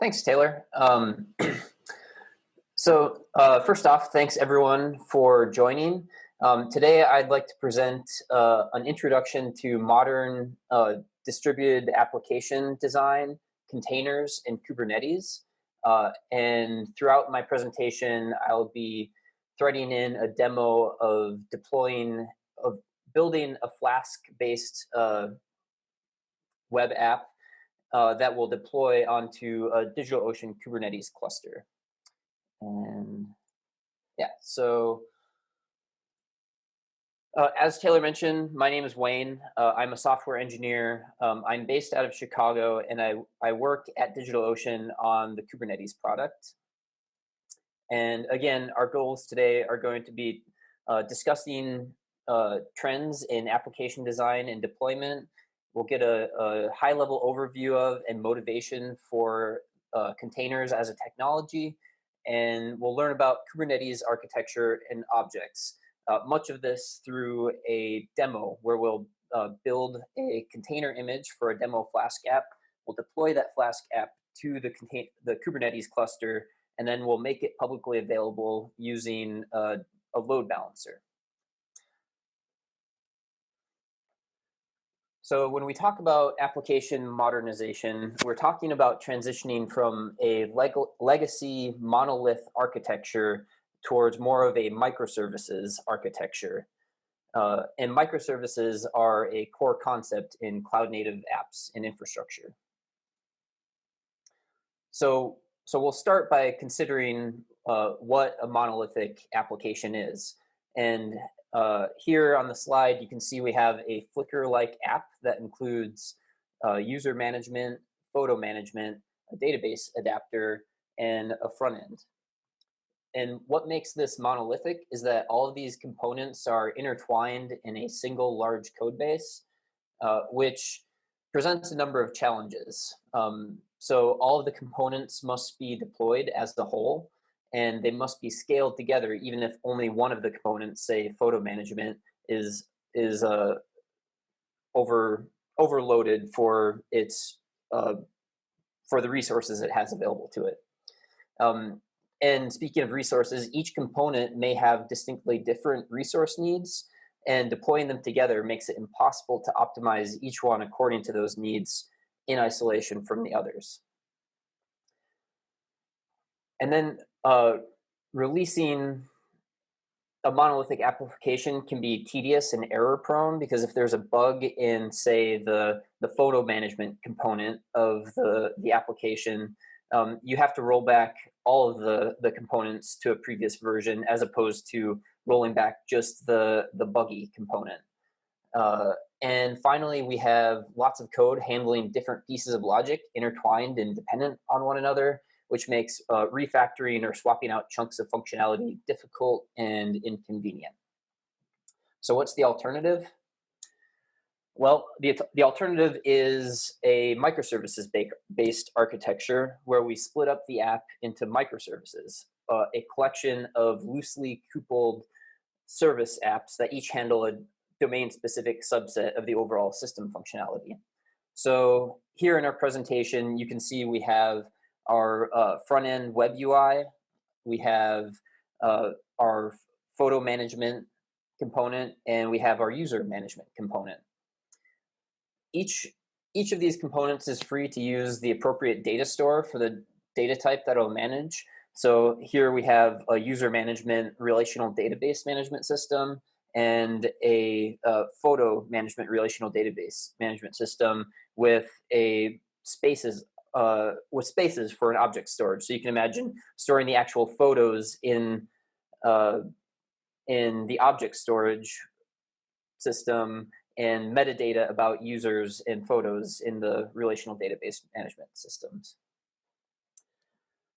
Thanks, Taylor. Um, so uh, first off, thanks everyone for joining. Um, today I'd like to present uh, an introduction to modern uh, distributed application design, containers, and Kubernetes. Uh, and throughout my presentation, I'll be threading in a demo of deploying, of building a Flask-based uh, web app uh, that will deploy onto a DigitalOcean Kubernetes cluster. And yeah, so uh, as Taylor mentioned, my name is Wayne. Uh, I'm a software engineer. Um, I'm based out of Chicago, and I, I work at DigitalOcean on the Kubernetes product. And again, our goals today are going to be uh, discussing uh, trends in application design and deployment, We'll get a, a high level overview of and motivation for uh, containers as a technology, and we'll learn about Kubernetes architecture and objects. Uh, much of this through a demo where we'll uh, build a container image for a demo Flask app. We'll deploy that Flask app to the, the Kubernetes cluster, and then we'll make it publicly available using a load balancer. So when we talk about application modernization, we're talking about transitioning from a leg legacy monolith architecture towards more of a microservices architecture. Uh, and microservices are a core concept in cloud native apps and infrastructure. So, so we'll start by considering uh, what a monolithic application is. And uh, here on the slide, you can see we have a Flickr-like app that includes uh, user management, photo management, a database adapter, and a front end. And what makes this monolithic is that all of these components are intertwined in a single large code base, uh, which presents a number of challenges. Um, so all of the components must be deployed as the whole, and they must be scaled together even if only one of the components, say photo management, is is uh, over overloaded for its uh, for the resources it has available to it. Um, and speaking of resources, each component may have distinctly different resource needs, and deploying them together makes it impossible to optimize each one according to those needs in isolation from the others. And then uh, releasing a monolithic application can be tedious and error prone because if there's a bug in say the the photo management component of the the application um, you have to roll back all of the the components to a previous version as opposed to rolling back just the the buggy component. Uh, and finally we have lots of code handling different pieces of logic intertwined and dependent on one another which makes uh, refactoring or swapping out chunks of functionality difficult and inconvenient. So what's the alternative? Well, the, the alternative is a microservices-based architecture where we split up the app into microservices, uh, a collection of loosely coupled service apps that each handle a domain-specific subset of the overall system functionality. So here in our presentation, you can see we have our uh, front end web UI. We have uh, our photo management component and we have our user management component. Each, each of these components is free to use the appropriate data store for the data type that it'll manage. So here we have a user management relational database management system and a uh, photo management relational database management system with a spaces uh, with spaces for an object storage. So you can imagine storing the actual photos in uh, in the object storage system and metadata about users and photos in the relational database management systems.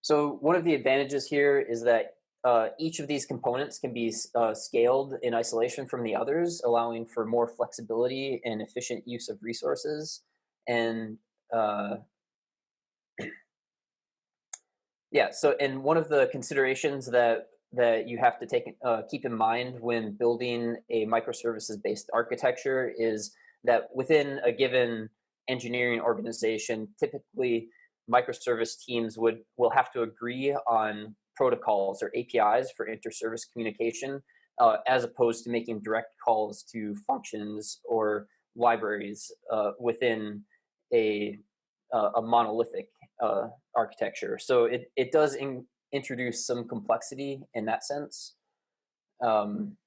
So one of the advantages here is that uh, each of these components can be uh, scaled in isolation from the others, allowing for more flexibility and efficient use of resources. And uh, yeah, so and one of the considerations that that you have to take uh, keep in mind when building a microservices based architecture is that within a given engineering organization, typically microservice teams would will have to agree on protocols or APIs for inter-service communication, uh, as opposed to making direct calls to functions or libraries uh, within a uh, a monolithic uh, architecture. So it it does in, introduce some complexity in that sense. Um,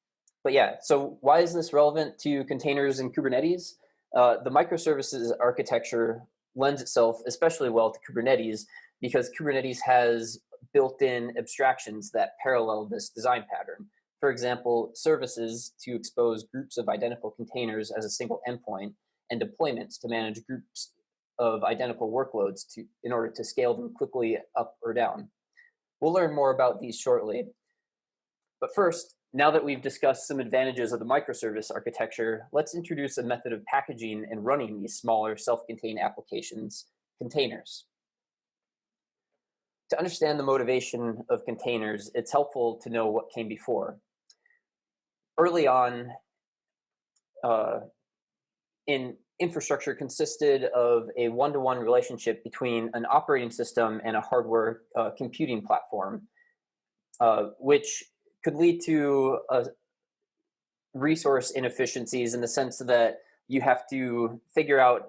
but yeah, so why is this relevant to containers and Kubernetes? Uh, the microservices architecture lends itself especially well to Kubernetes because Kubernetes has built-in abstractions that parallel this design pattern. For example, services to expose groups of identical containers as a single endpoint and deployments to manage groups of identical workloads to, in order to scale them quickly up or down. We'll learn more about these shortly. But first, now that we've discussed some advantages of the microservice architecture, let's introduce a method of packaging and running these smaller self-contained applications, containers. To understand the motivation of containers, it's helpful to know what came before. Early on, uh, in infrastructure consisted of a one-to-one -one relationship between an operating system and a hardware uh, computing platform, uh, which could lead to a resource inefficiencies in the sense that you have to figure out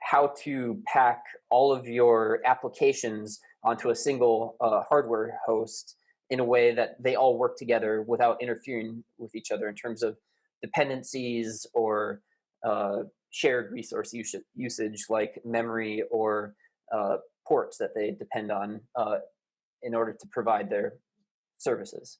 how to pack all of your applications onto a single uh, hardware host in a way that they all work together without interfering with each other in terms of dependencies or uh, shared resource usage like memory or uh, ports that they depend on uh, in order to provide their services.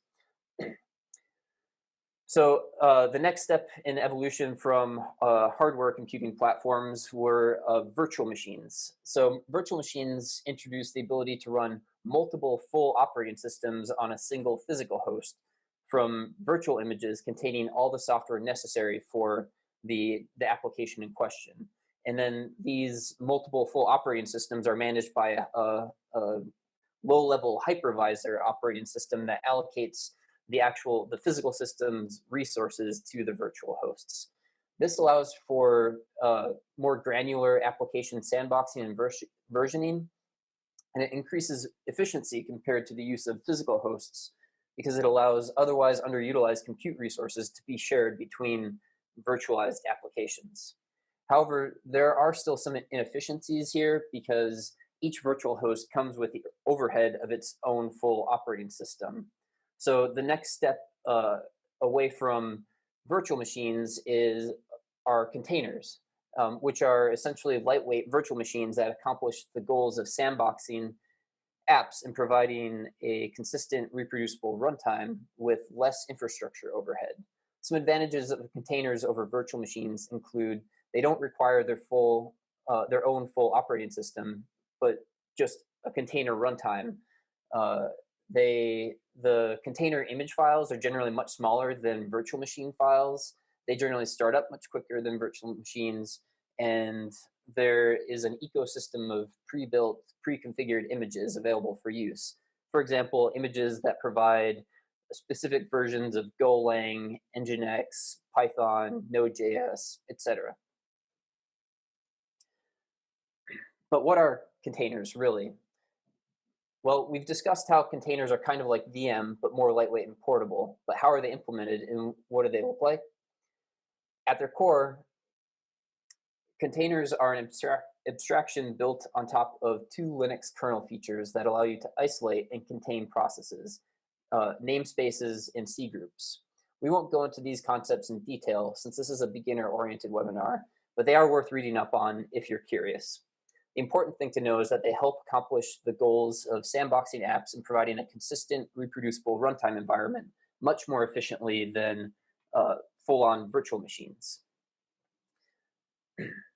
So uh, the next step in evolution from uh, hardware computing platforms were uh, virtual machines. So virtual machines introduced the ability to run multiple full operating systems on a single physical host from virtual images containing all the software necessary for the, the application in question. And then these multiple full operating systems are managed by a, a low-level hypervisor operating system that allocates the actual, the physical system's resources to the virtual hosts. This allows for uh, more granular application sandboxing and versioning, and it increases efficiency compared to the use of physical hosts because it allows otherwise underutilized compute resources to be shared between virtualized applications. However, there are still some inefficiencies here because each virtual host comes with the overhead of its own full operating system. So the next step uh, away from virtual machines is our containers, um, which are essentially lightweight virtual machines that accomplish the goals of sandboxing apps and providing a consistent reproducible runtime with less infrastructure overhead. Some advantages of containers over virtual machines include they don't require their full, uh, their own full operating system, but just a container runtime. Uh, they the container image files are generally much smaller than virtual machine files. They generally start up much quicker than virtual machines, and there is an ecosystem of pre-built, pre-configured images available for use. For example, images that provide specific versions of Golang, Nginx, Python, hmm. Node.js, etc. But what are containers really? Well, we've discussed how containers are kind of like VM, but more lightweight and portable. But how are they implemented and what do they look like? At their core, containers are an abstract, abstraction built on top of two Linux kernel features that allow you to isolate and contain processes, uh, namespaces, and C groups. We won't go into these concepts in detail since this is a beginner-oriented webinar, but they are worth reading up on if you're curious. The important thing to know is that they help accomplish the goals of sandboxing apps and providing a consistent, reproducible runtime environment much more efficiently than uh, full-on virtual machines.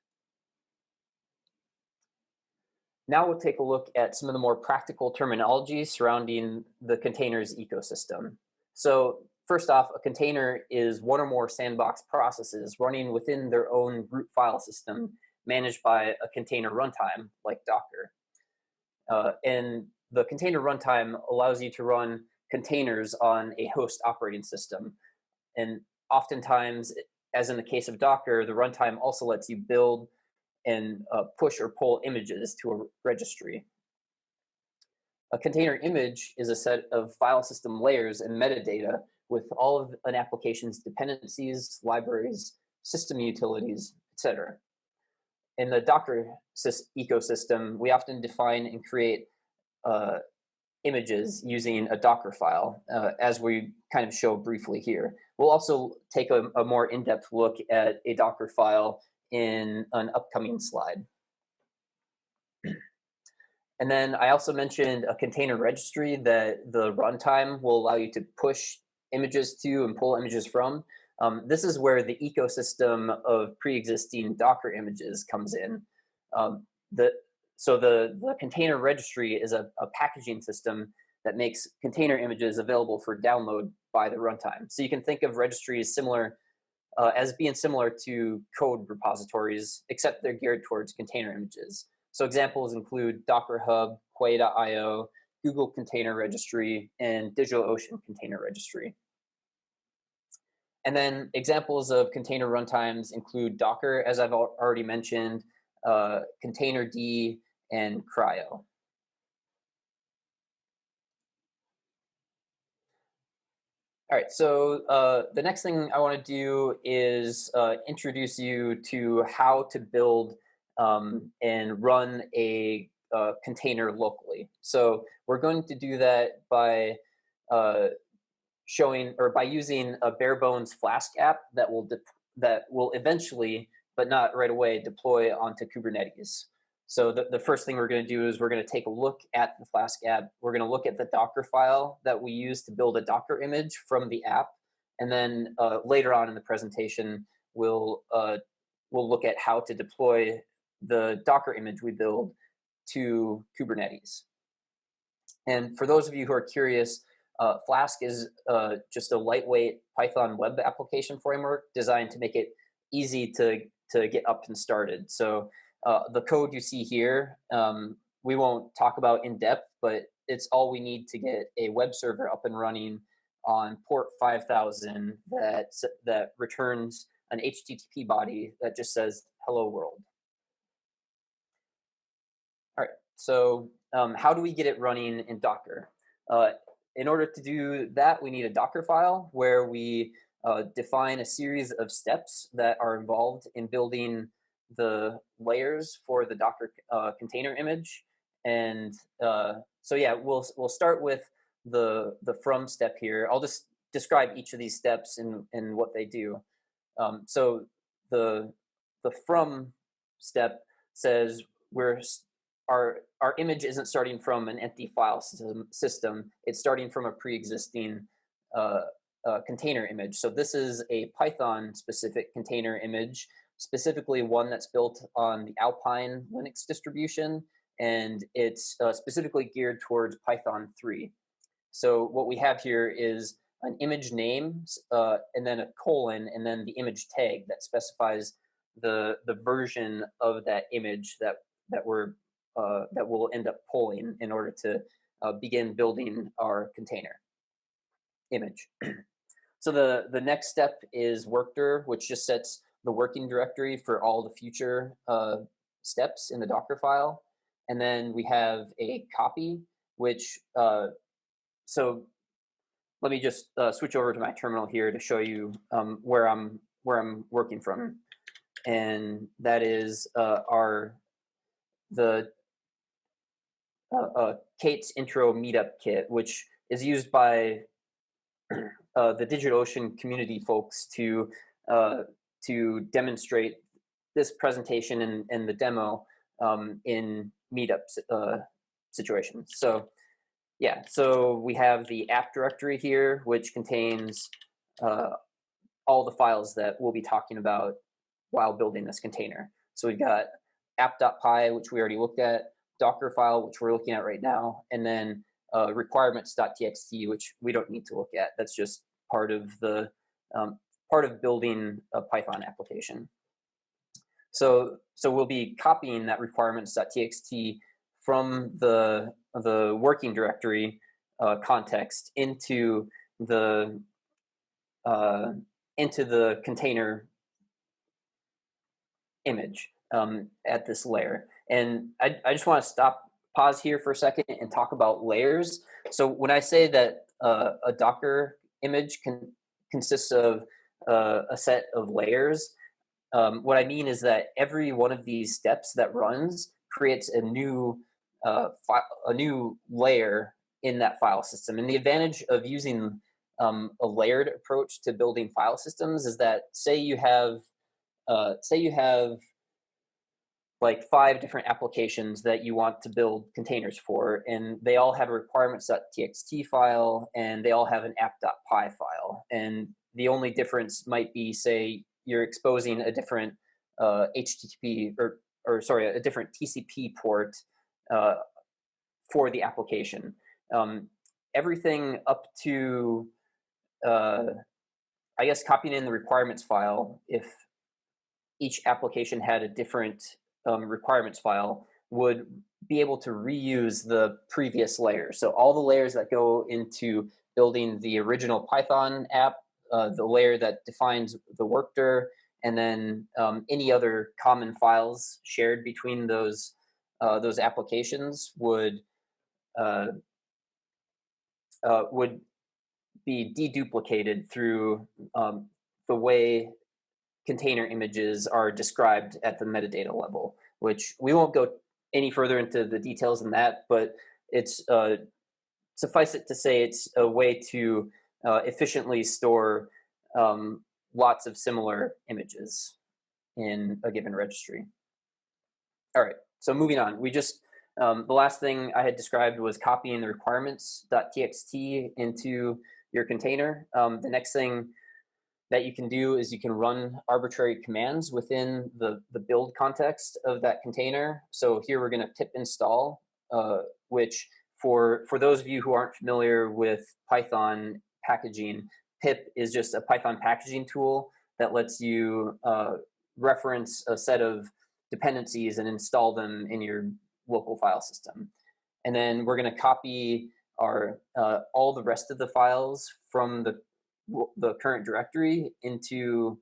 Now we'll take a look at some of the more practical terminology surrounding the containers ecosystem. So first off, a container is one or more sandbox processes running within their own root file system managed by a container runtime like Docker. Uh, and the container runtime allows you to run containers on a host operating system. And oftentimes, as in the case of Docker, the runtime also lets you build and uh, push or pull images to a registry. A container image is a set of file system layers and metadata with all of an application's dependencies, libraries, system utilities, etc. In the Docker ecosystem, we often define and create uh, images using a Docker file, uh, as we kind of show briefly here. We'll also take a, a more in-depth look at a Docker file in an upcoming slide. And then I also mentioned a container registry that the runtime will allow you to push images to and pull images from. Um, this is where the ecosystem of pre-existing Docker images comes in. Um, the, so the, the container registry is a, a, packaging system that makes container images available for download by the runtime. So you can think of registries similar uh, as being similar to code repositories, except they're geared towards container images. So examples include Docker Hub, Quay.io, Google Container Registry, and DigitalOcean Container Registry. And then examples of container runtimes include Docker, as I've already mentioned, uh, Containerd, and CRI-O. All right, so uh, the next thing I want to do is uh, introduce you to how to build um, and run a uh, container locally. So we're going to do that by uh, showing or by using a bare bones Flask app that will that will eventually, but not right away, deploy onto Kubernetes. So the, the first thing we're going to do is we're going to take a look at the Flask app. We're going to look at the Docker file that we use to build a Docker image from the app. And then uh, later on in the presentation, we'll, uh, we'll look at how to deploy the Docker image we build to Kubernetes. And for those of you who are curious, uh, Flask is uh, just a lightweight Python web application framework designed to make it easy to, to get up and started. So uh, the code you see here, um, we won't talk about in depth, but it's all we need to get a web server up and running on port 5000 that, that returns an HTTP body that just says hello world. All right, so um, how do we get it running in Docker? Uh, in order to do that, we need a Docker file where we uh, define a series of steps that are involved in building the layers for the Docker uh, container image. And uh, so yeah, we'll, we'll start with the, the from step here. I'll just describe each of these steps and, and what they do. Um, so the, the from step says we're our our image isn't starting from an empty file system, system it's starting from a pre-existing uh, uh, container image. So this is a Python specific container image specifically one that's built on the Alpine Linux distribution, and it's uh, specifically geared towards Python 3. So what we have here is an image name, uh, and then a colon, and then the image tag that specifies the the version of that image that that we're uh, that we'll end up pulling in order to uh, begin building our container image. so the the next step is workdir, which just sets the working directory for all the future uh, steps in the Docker file. And then we have a copy, which, uh, so let me just uh, switch over to my terminal here to show you um, where I'm where I'm working from. And that is uh, our, the uh, uh, K8s intro meetup kit, which is used by the DigitalOcean community folks to to demonstrate this presentation and, and the demo um, in meetup uh, situations. So yeah, so we have the app directory here, which contains uh, all the files that we'll be talking about while building this container. So we've got app.py, which we already looked at, Docker file, which we're looking at right now, and then uh, requirements.txt, which we don't need to look at. That's just part of the um, part of building a Python application. So, so we'll be copying that requirements.txt from the, the working directory uh, context into the, uh, into the container image. um, at this layer. And I, I just want to stop, pause here for a second and talk about layers. So when I say that uh, a Docker image can consists of uh, a set of layers, um, what I mean is that every one of these steps that runs creates a new uh, a new layer in that file system. And the advantage of using um, a layered approach to building file systems is that say you have uh, say you have like five different applications that you want to build containers for, and they all have a requirements.txt file, and they all have an app.py file. And the only difference might be, say, you're exposing a different uh, HTTP or, or sorry, a different TCP port uh, for the application. Um, everything up to, uh, I guess, copying in the requirements file, if each application had a different um, requirements file, would be able to reuse the previous layers. So all the layers that go into building the original Python app, uh, the layer that defines the workdir, and then um, any other common files shared between those uh, those applications would uh, uh, would be deduplicated through um, the way container images are described at the metadata level, which we won't go any further into the details in that, but it's uh, suffice it to say it's a way to uh, efficiently store um, lots of similar images in a given registry. All right, so moving on, we just, um, the last thing I had described was copying the requirements.txt into your container. Um, the next thing that you can do is you can run arbitrary commands within the, the build context of that container. So here we're gonna pip install, uh, which for, for those of you who aren't familiar with Python packaging, pip is just a Python packaging tool that lets you uh, reference a set of dependencies and install them in your local file system. And then we're going to copy our uh, all the rest of the files from the the current directory into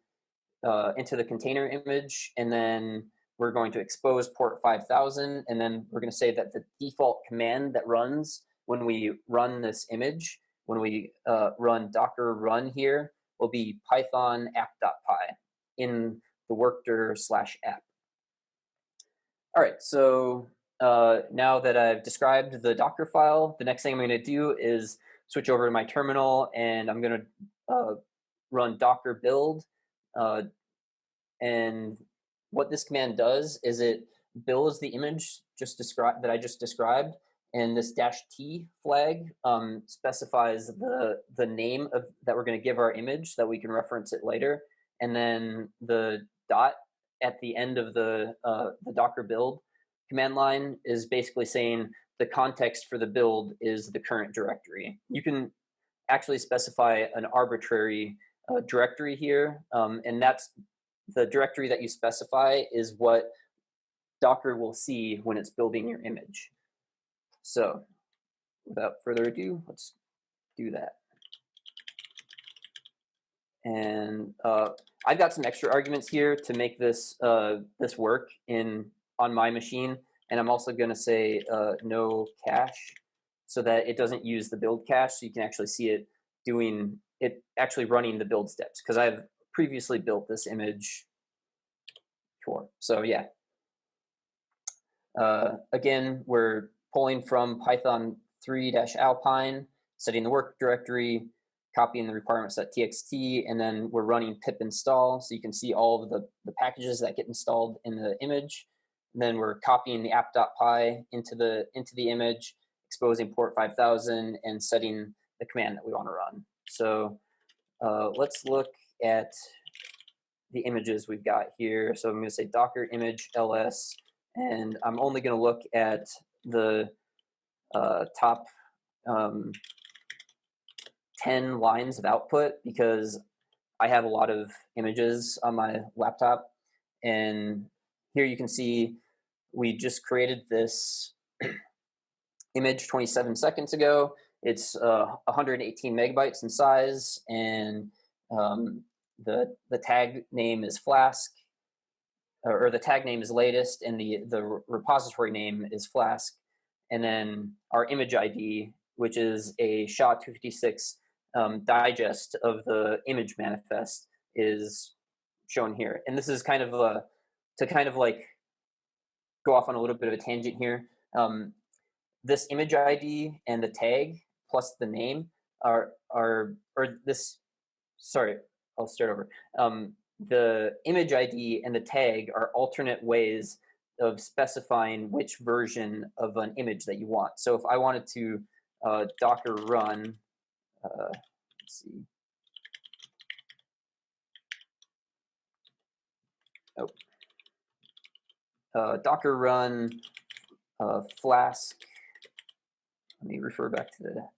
uh, into the container image, and then we're going to expose port 5000, and then we're going to say that the default command that runs when we run this image when we uh, run docker run here will be python app.py in the workdir slash app. All right, so uh, now that I've described the Docker file, the next thing I'm going to do is switch over to my terminal and I'm going to uh, run docker build. Uh, and what this command does is it builds the image just described that I just described and this dash T flag um, specifies the, the name of that we're going to give our image that we can reference it later. And then the dot at the end of the, uh, the Docker build command line is basically saying the context for the build is the current directory. You can actually specify an arbitrary uh, directory here, um, and that's the directory that you specify is what Docker will see when it's building your image. So without further ado, let's do that. And uh, I've got some extra arguments here to make this uh, this work in on my machine. And I'm also going to say uh, no cache so that it doesn't use the build cache. So you can actually see it doing it actually running the build steps because I've previously built this image before. So yeah. Uh, again, we're pulling from Python 3-alpine, setting the work directory, copying the requirements.txt, and then we're running pip install. So you can see all of the, the packages that get installed in the image. And then we're copying the app.py into the, into the image, exposing port 5000, and setting the command that we want to run. So uh, let's look at the images we've got here. So I'm going to say docker image ls, and I'm only going to look at the uh, top um, 10 lines of output because I have a lot of images on my laptop. And here you can see we just created this image 27 seconds ago. It's uh, 118 megabytes in size, and um, the the tag name is Flask. Or the tag name is latest and the, the repository name is Flask. And then our image ID, which is a SHA-256 um, digest of the image manifest is shown here. And this is kind of a, to kind of like go off on a little bit of a tangent here. Um, this image ID and the tag plus the name are, are or this, sorry, I'll start over. Um, the image ID and the tag are alternate ways of specifying which version of an image that you want. So if I wanted to uh, Docker run, uh, let's see. Oh, uh, Docker run uh, Flask. Let me refer back to the.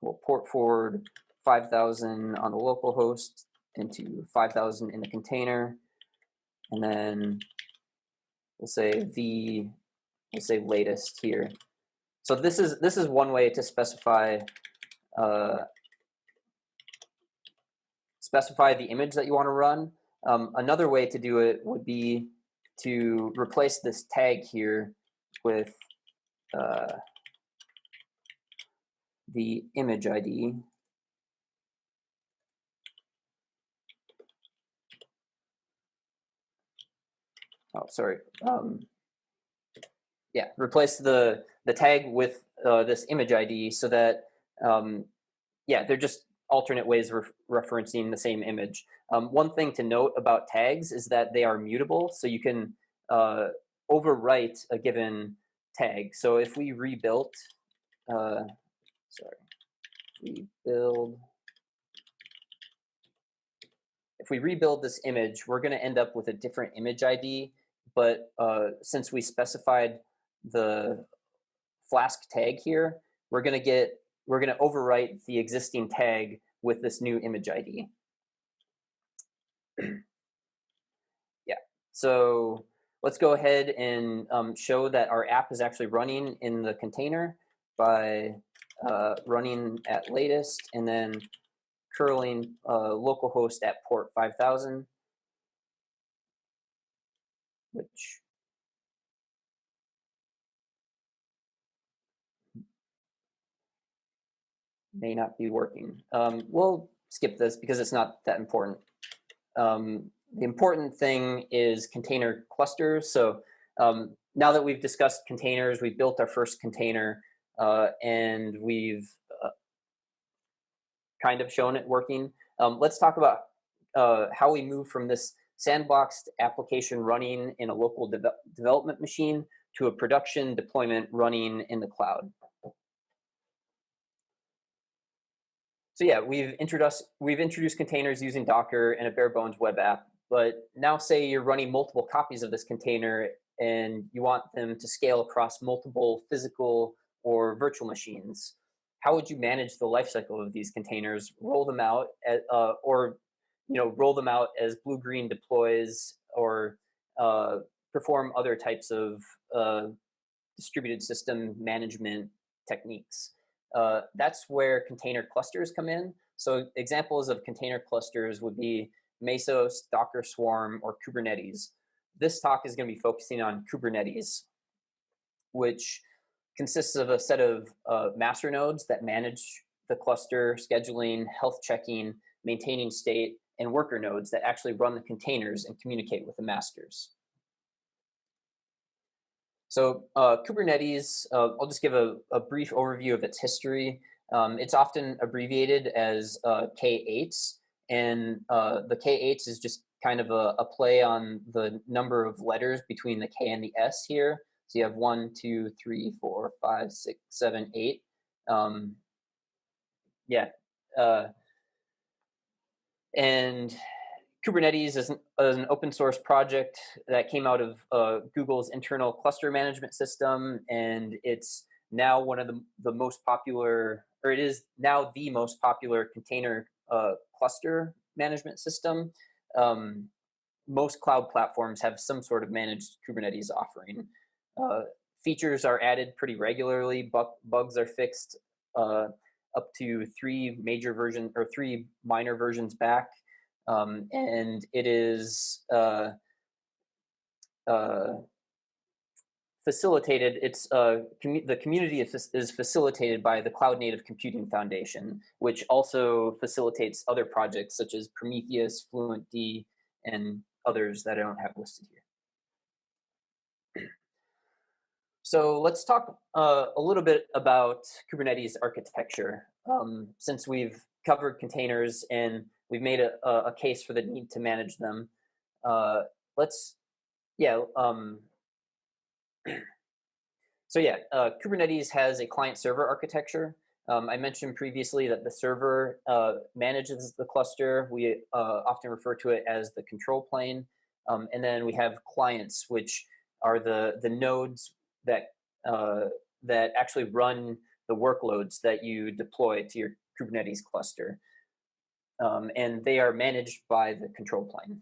We'll port forward 5,000 on the local host into 5,000 in the container. And then we'll say the, we'll say latest here. So this is, this is one way to specify, uh, specify the image that you want to run. Um, another way to do it would be to replace this tag here with uh, the image ID. Oh, sorry. Um, yeah, replace the the tag with uh, this image ID so that um, yeah, they're just alternate ways of referencing the same image. Um, one thing to note about tags is that they are mutable, so you can uh, overwrite a given tag. So if we rebuilt, uh, sorry, rebuild, if we rebuild this image, we're going to end up with a different image ID but uh, since we specified the Flask tag here, we're going to get, we're going to overwrite the existing tag with this new image ID. yeah, so let's go ahead and um, show that our app is actually running in the container by uh, running at latest and then curling uh, localhost at port 5000 which may not be working. Um, we'll skip this because it's not that important. Um, the important thing is container clusters. So um, now that we've discussed containers, we've built our first container uh, and we've uh, kind of shown it working. Um, let's talk about uh, how we move from this sandboxed application running in a local de development machine to a production deployment running in the cloud. So yeah, we've introduced we've introduced containers using Docker and a bare bones web app. But now say you're running multiple copies of this container and you want them to scale across multiple physical or virtual machines. How would you manage the lifecycle of these containers, roll them out, at, uh, or you know, roll them out as blue-green deploys or uh, perform other types of uh, distributed system management techniques. Uh, that's where container clusters come in. So examples of container clusters would be Mesos, Docker Swarm, or Kubernetes. This talk is going to be focusing on Kubernetes, which consists of a set of uh, master nodes that manage the cluster, scheduling, health checking, maintaining state, and worker nodes that actually run the containers and communicate with the masters. So uh, Kubernetes, uh, I'll just give a, a, brief overview of its history. Um, it's often abbreviated as uh, K8s, and uh, the K8s is just kind of a, a, play on the number of letters between the K and the S here. So you have one, two, three, four, five, six, seven, eight. Um, yeah, uh, and Kubernetes is an, is an, open source project that came out of uh, Google's internal cluster management system, and it's now one of the, the most popular, or it is now the most popular container uh, cluster management system. Um, most cloud platforms have some sort of managed Kubernetes offering. Uh, features are added pretty regularly, bu bugs are fixed uh, up to three major versions or three minor versions back. um, and it is uh, uh, facilitated, it's uh, the community is facilitated by the Cloud Native Computing Foundation, which also facilitates other projects such as Prometheus, FluentD, and others that I don't have listed here. So let's talk uh, a little bit about Kubernetes architecture. Um, since we've covered containers and we've made a, a, case for the need to manage them, uh, let's, yeah, um, so yeah, uh, Kubernetes has a client server architecture. Um, I mentioned previously that the server uh, manages the cluster. We uh, often refer to it as the control plane. Um, and then we have clients, which are the, the nodes that, uh, that actually run the workloads that you deploy to your Kubernetes cluster. Um, and they are managed by the control plane.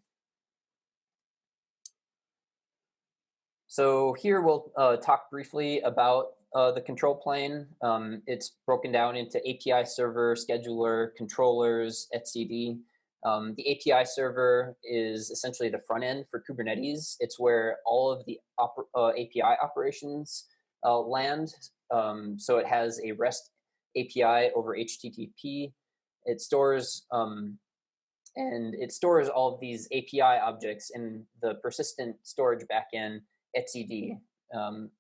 So here we'll uh, talk briefly about uh, the control plane. Um, it's broken down into API server, scheduler, controllers, etcd. Um, the API server is essentially the front end for Kubernetes. It's where all of the oper uh, API operations uh, land. Um, so it has a REST API over HTTP. It stores um, and it stores all of these API objects in the persistent storage backend etcd um,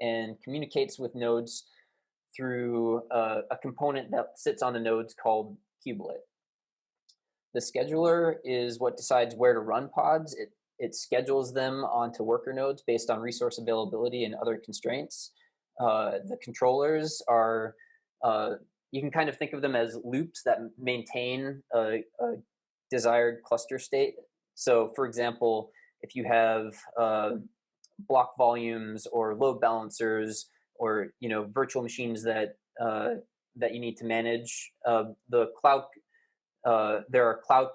and communicates with nodes through uh, a component that sits on the nodes called kubelet. The scheduler is what decides where to run pods. It, it schedules them onto worker nodes based on resource availability and other constraints. Uh, the controllers are, uh, you can kind of think of them as loops that maintain a, a desired cluster state. So for example, if you have uh, block volumes or load balancers or you know virtual machines that uh, that you need to manage. Uh, the cloud uh, there are cloud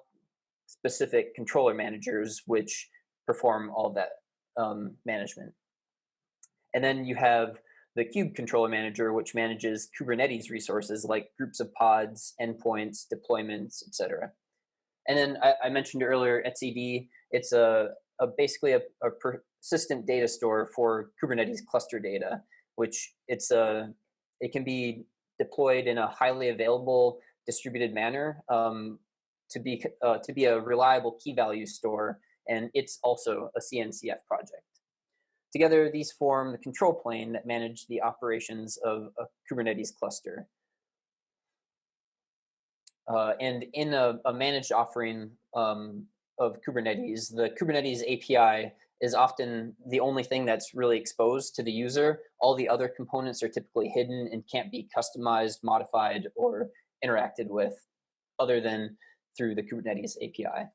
specific controller managers which perform all that um, management. And then you have the Kube controller manager, which manages Kubernetes resources like groups of pods, endpoints, deployments, etc. And then I, I, mentioned earlier etcd. It's a, a basically a, a persistent data store for Kubernetes cluster data, which it's a, it can be deployed in a highly available distributed manner um, to be uh, to be a reliable key value store, and it's also a CNCF project. Together, these form the control plane that manage the operations of a Kubernetes cluster. Uh, and in a, a managed offering um, of Kubernetes, the Kubernetes API is often the only thing that's really exposed to the user. All the other components are typically hidden and can't be customized, modified, or interacted with other than through the Kubernetes API.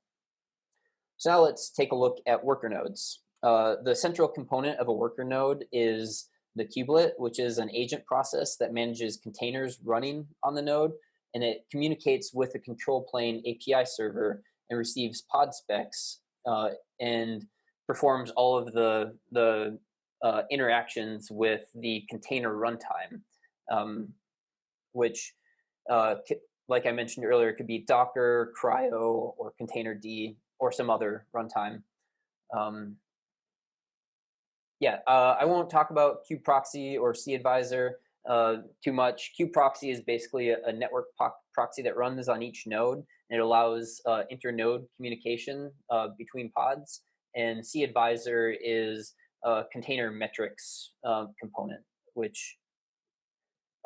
So now let's take a look at worker nodes. Uh, the central component of a worker node is the kubelet, which is an agent process that manages containers running on the node, and it communicates with the control plane API server and receives pod specs uh, and performs all of the, the uh, interactions with the container runtime, um, which, uh, like I mentioned earlier, it could be Docker, CRI-O, or Containerd, or some other runtime. Um, yeah, uh, I won't talk about kubeproxy or cAdvisor uh, too much. kubeproxy is basically a, a network proxy that runs on each node, and it allows uh, inter-node communication uh, between pods and cAdvisor is a container metrics uh, component, which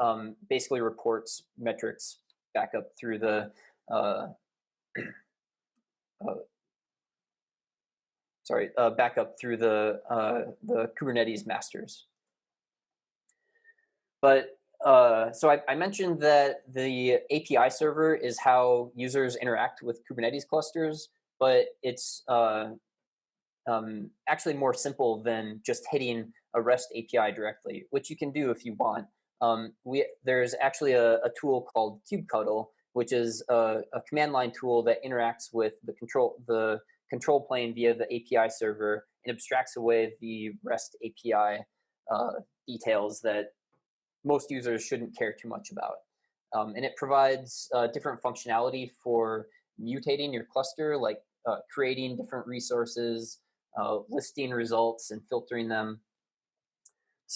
um, basically reports metrics back up through the uh, uh, sorry, uh, back up through the uh, the Kubernetes masters. But uh, so I, I, mentioned that the API server is how users interact with Kubernetes clusters, but it's uh, um, actually more simple than just hitting a REST API directly, which you can do if you want. Um, we, there's actually a, a, tool called kubectl, which is a, a, command line tool that interacts with the control, the control plane via the API server and abstracts away the REST API uh, details that most users shouldn't care too much about. Um, and it provides uh, different functionality for mutating your cluster, like uh, creating different resources, uh, listing results and filtering them.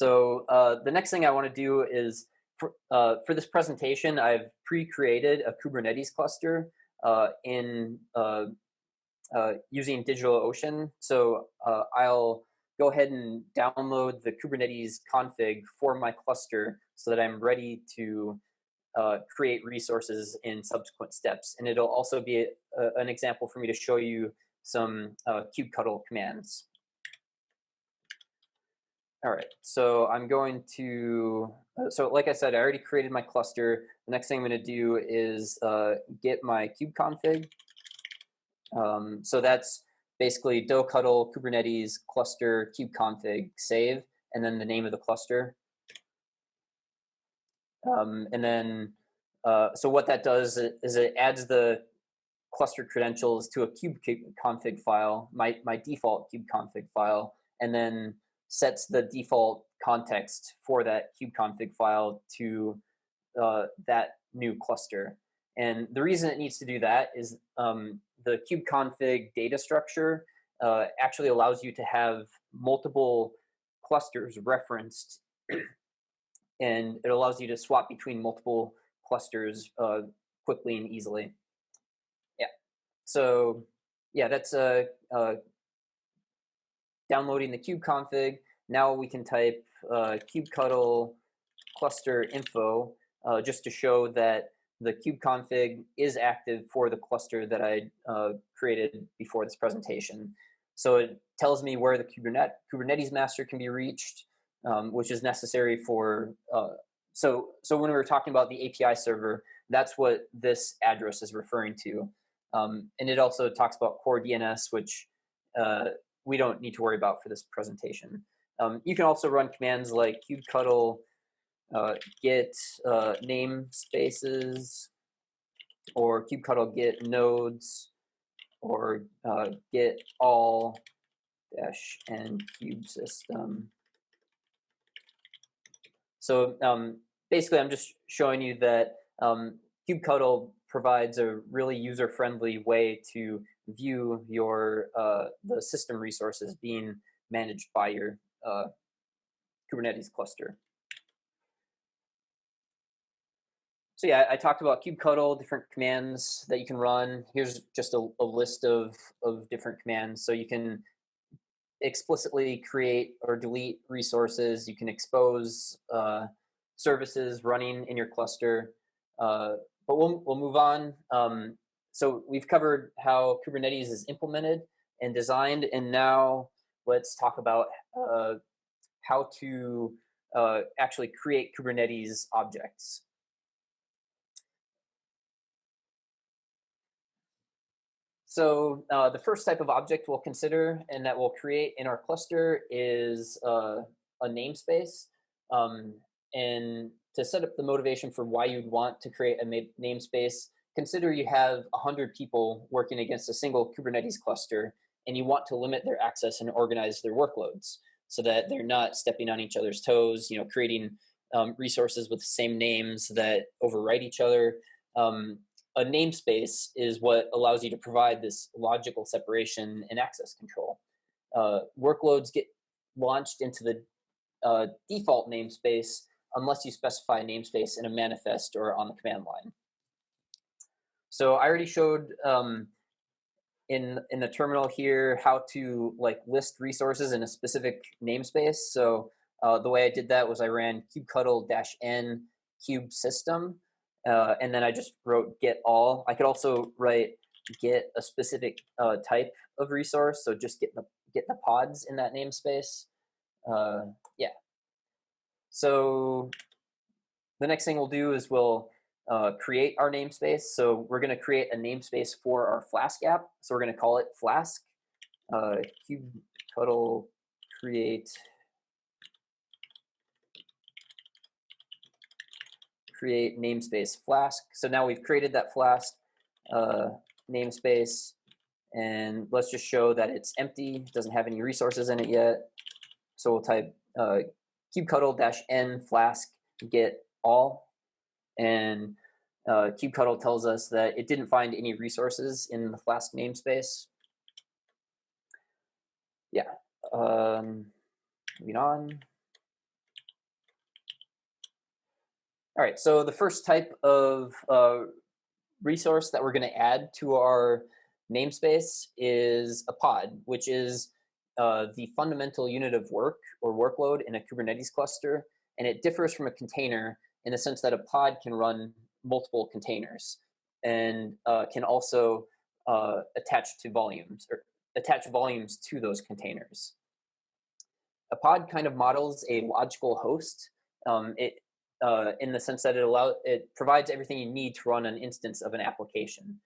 So uh, the next thing I want to do is, for, uh, for this presentation, I've pre-created a Kubernetes cluster uh, in uh, using DigitalOcean. So I'll go ahead and download the Kubernetes config for my cluster so that I'm ready to uh, create resources in subsequent steps. And it'll also be a, a, an example for me to show you some uh, kubectl commands. All right, so I'm going to, uh, so like I said, I already created my cluster. The next thing I'm gonna do is uh, get my kubeconfig. Um, so that's basically doctl kubernetes cluster kubeconfig save, and then the name of the cluster. Um, and then, uh, so what that does is it adds the cluster credentials to a kube config file, my, my default kube config file, and then sets the default context for that kube config file to uh, that new cluster. And the reason it needs to do that is um, the kube config data structure uh, actually allows you to have multiple clusters referenced and it allows you to swap between multiple clusters uh, quickly and easily. Yeah, so yeah, that's a, uh, downloading the kube config. Now we can type uh, kubectl cluster info uh, just to show that the kube config is active for the cluster that I uh, created before this presentation. So it tells me where the Kubernetes, Kubernetes master can be reached, um, which is necessary for, uh, so, so when we were talking about the API server, that's what this address is referring to. Um, and it also talks about core DNS, which uh, we don't need to worry about for this presentation. Um, you can also run commands like kubectl uh, get uh, namespaces or kubectl get nodes or uh, get all dash n kube-system so um, basically, I'm just showing you that um, kubectl provides a really user-friendly way to view your uh, the system resources being managed by your uh, Kubernetes cluster. So yeah, I talked about kubectl, different commands that you can run. Here's just a, a list of, of different commands. So you can explicitly create or delete resources. You can expose uh, services running in your cluster. Uh, but we'll, we'll move on. Um, so we've covered how Kubernetes is implemented and designed, and now let's talk about uh, how to uh, actually create Kubernetes objects. So uh, the first type of object we'll consider and that we'll create in our cluster is uh, a namespace. Um, and to set up the motivation for why you'd want to create a namespace, consider you have 100 people working against a single Kubernetes cluster and you want to limit their access and organize their workloads so that they're not stepping on each other's toes, you know, creating um, resources with the same names that overwrite each other. Um, a namespace is what allows you to provide this logical separation and access control. Uh, workloads get launched into the uh, default namespace unless you specify a namespace in a manifest or on the command line. So I already showed um, in in the terminal here how to like list resources in a specific namespace. So uh, the way I did that was I ran kubectl-n kube-system uh, and then I just wrote get all. I could also write get a specific uh, type of resource, so just get the get the pods in that namespace. Uh, yeah. So the next thing we'll do is we'll uh, create our namespace. So we're going to create a namespace for our Flask app. So we're going to call it Flask. Uh, kubectl create create namespace Flask. So now we've created that Flask uh, namespace and let's just show that it's empty, doesn't have any resources in it yet. So we'll type uh, kubectl-n flask get all. And uh, kubectl tells us that it didn't find any resources in the Flask namespace. Yeah, um, moving on. All right, so the first type of uh, resource that we're going to add to our namespace is a pod, which is uh, the fundamental unit of work or workload in a Kubernetes cluster. And it differs from a container in the sense that a pod can run multiple containers and uh, can also uh, attach to volumes or attach volumes to those containers. A pod kind of models a logical host. Um, it uh, in the sense that it allows it provides everything you need to run an instance of an application.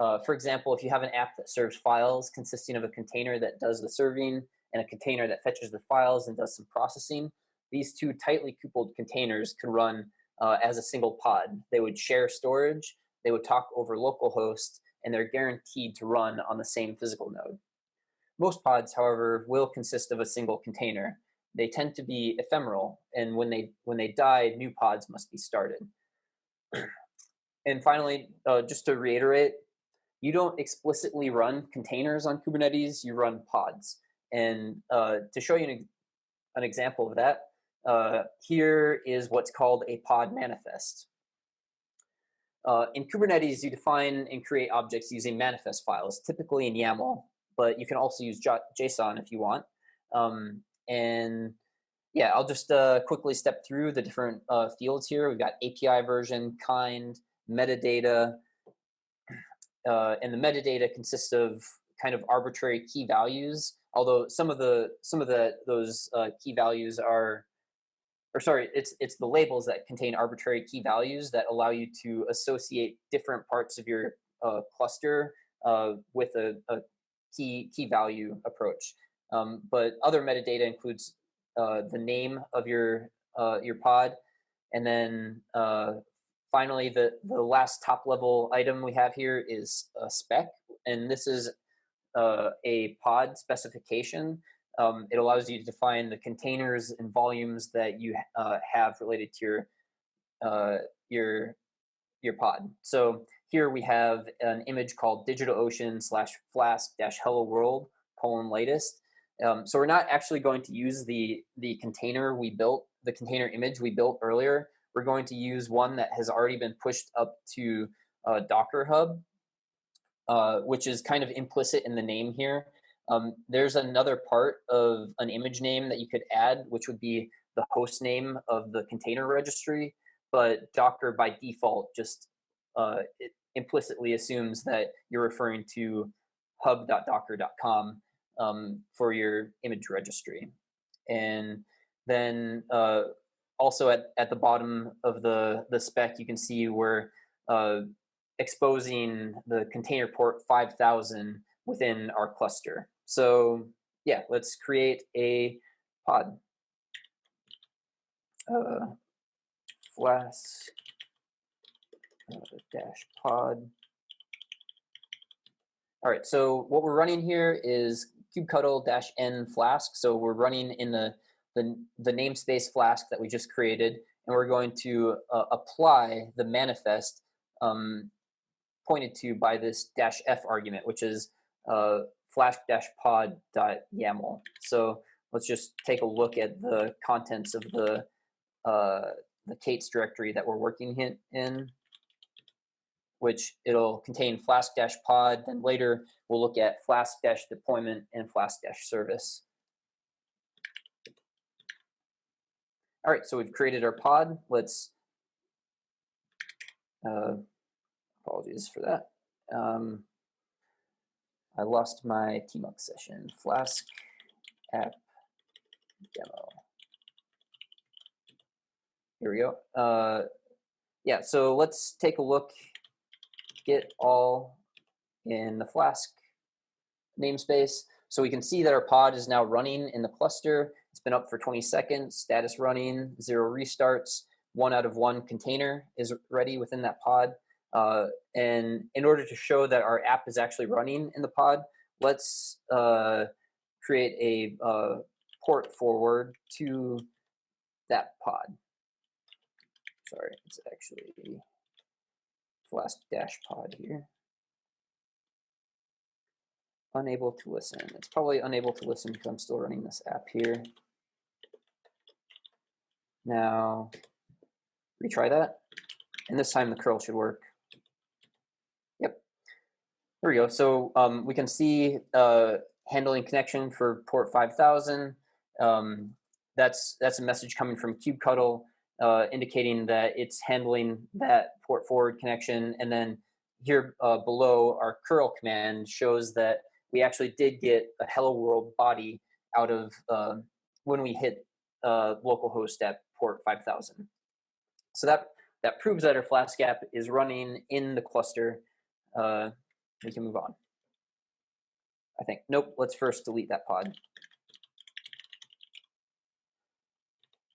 Uh, for example, if you have an app that serves files consisting of a container that does the serving and a container that fetches the files and does some processing, these two tightly coupled containers could run uh, as a single pod. They would share storage, they would talk over localhost, and they're guaranteed to run on the same physical node. Most pods, however, will consist of a single container, they tend to be ephemeral, and when they when they die, new pods must be started. and finally, uh, just to reiterate, you don't explicitly run containers on Kubernetes, you run pods. And uh, to show you an, an, example of that, uh, here is what's called a pod manifest. Uh, in Kubernetes, you define and create objects using manifest files, typically in YAML, but you can also use JSON if you want. Um, and yeah, I'll just uh, quickly step through the different uh, fields here. We've got API version, kind, metadata, uh, and the metadata consists of kind of arbitrary key values. Although some of the some of the those uh, key values are, or sorry, it's it's the labels that contain arbitrary key values that allow you to associate different parts of your uh, cluster uh, with a, a key key value approach. Um, but other metadata includes uh, the name of your uh, your pod, and then uh, finally the the last top level item we have here is a spec, and this is uh, a pod specification. Um, it allows you to define the containers and volumes that you uh, have related to your uh, your your pod. So here we have an image called DigitalOcean slash flask dash hello world colon latest um, so we're not actually going to use the, the container we built, the container image we built earlier. We're going to use one that has already been pushed up to uh, Docker Hub, uh, which is kind of implicit in the name here. Um, there's another part of an image name that you could add, which would be the host name of the container registry. But Docker by default just uh, implicitly assumes that you're referring to hub.docker.com um, for your image registry. And then uh, also at, at the bottom of the, the spec, you can see we're uh, exposing the container port 5000 within our cluster. So yeah, let's create a pod. Uh, flask uh, dash pod. All right, so what we're running here is kubectl dash n flask. So we're running in the, the, the namespace flask that we just created, and we're going to uh, apply the manifest um, pointed to by this dash f argument, which is uh, flask-pod.yaml. So let's just take a look at the contents of the uh, the k8s directory that we're working in which it'll contain flask-pod, then later we'll look at flask-deployment and flask-service. All right, so we've created our pod. Let's, uh, apologies for that. Um, I lost my tmux session, flask app demo. Here we go. Uh, yeah, so let's take a look Get all in the Flask namespace. So we can see that our pod is now running in the cluster. It's been up for 20 seconds, status running, zero restarts, one out of one container is ready within that pod. Uh, and in order to show that our app is actually running in the pod, let's uh, create a uh, port forward to that pod. Sorry, it's actually flask dash pod here. Unable to listen. It's probably unable to listen because I'm still running this app here. Now, retry that. And this time the curl should work. There we go. So um, we can see uh, handling connection for port 5000. Um, that's, that's a message coming from kubectl uh, indicating that it's handling that port forward connection. And then here uh, below, our curl command shows that we actually did get a hello world body out of uh, when we hit uh, localhost at port 5000. So that, that proves that our Flask app is running in the cluster. Uh, we can move on. I think, nope, let's first delete that pod.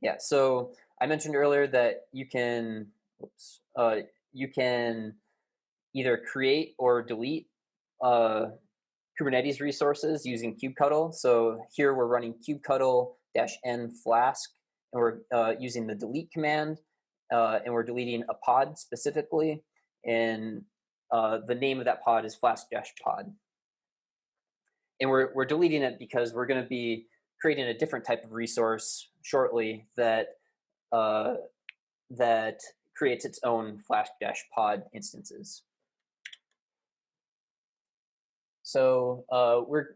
Yeah, so I mentioned earlier that you can, oops, uh, you can either create or delete uh, Kubernetes resources using kubectl. So here we're running kubectl-n flask, and we're uh, using the delete command, uh, and we're deleting a pod specifically, and uh, the name of that pod is Flask Dash Pod. And we're, we're deleting it because we're going to be creating a different type of resource shortly that uh, that creates its own Flask Dash Pod instances. So uh, we're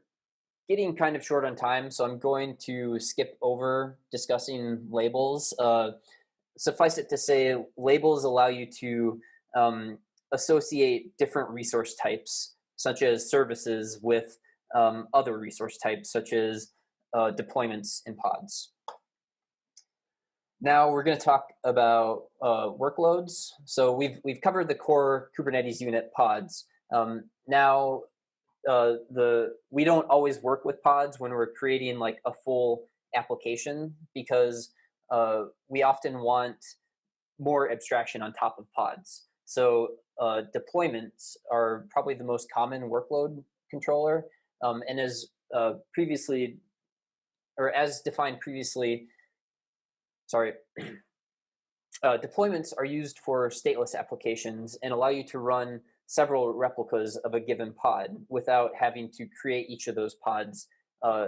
getting kind of short on time, so I'm going to skip over discussing labels. Uh, suffice it to say, labels allow you to um, associate different resource types, such as services, with um, other resource types, such as uh, deployments and pods. Now we're going to talk about uh, workloads. So we've we've covered the core Kubernetes unit pods. Um, now uh, the we don't always work with pods when we're creating like a full application because uh, we often want more abstraction on top of pods. So uh, deployments are probably the most common workload controller. Um, and as uh, previously, or as defined previously, sorry, uh, deployments are used for stateless applications and allow you to run several replicas of a given pod without having to create each of those pods uh,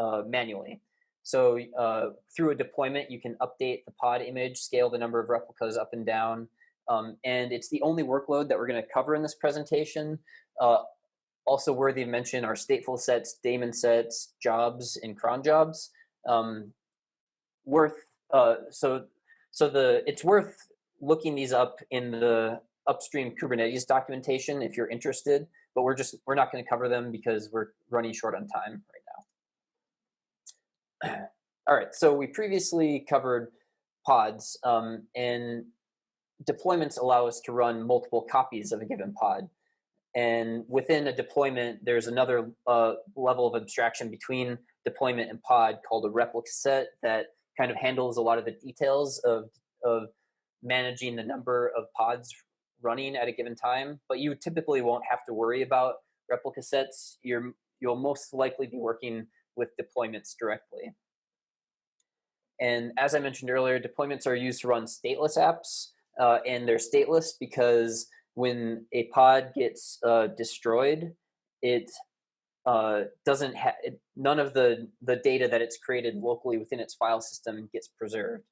uh, manually. So uh, through a deployment, you can update the pod image, scale the number of replicas up and down, um, and it's the only workload that we're going to cover in this presentation. Uh, also worthy of mention are stateful sets, daemon sets, jobs, and cron jobs. Um, worth uh, so so the it's worth looking these up in the upstream Kubernetes documentation if you're interested, but we're just, we're not gonna cover them because we're running short on time right now. All right, so we previously covered pods um, and deployments allow us to run multiple copies of a given pod. And within a deployment, there's another uh, level of abstraction between deployment and pod called a replica set that kind of handles a lot of the details of, of managing the number of pods running at a given time, but you typically won't have to worry about replica sets. You're, you'll most likely be working with deployments directly. And as I mentioned earlier, deployments are used to run stateless apps, uh, and they're stateless because when a pod gets uh, destroyed, it uh, doesn't have none of the the data that it's created locally within its file system gets preserved.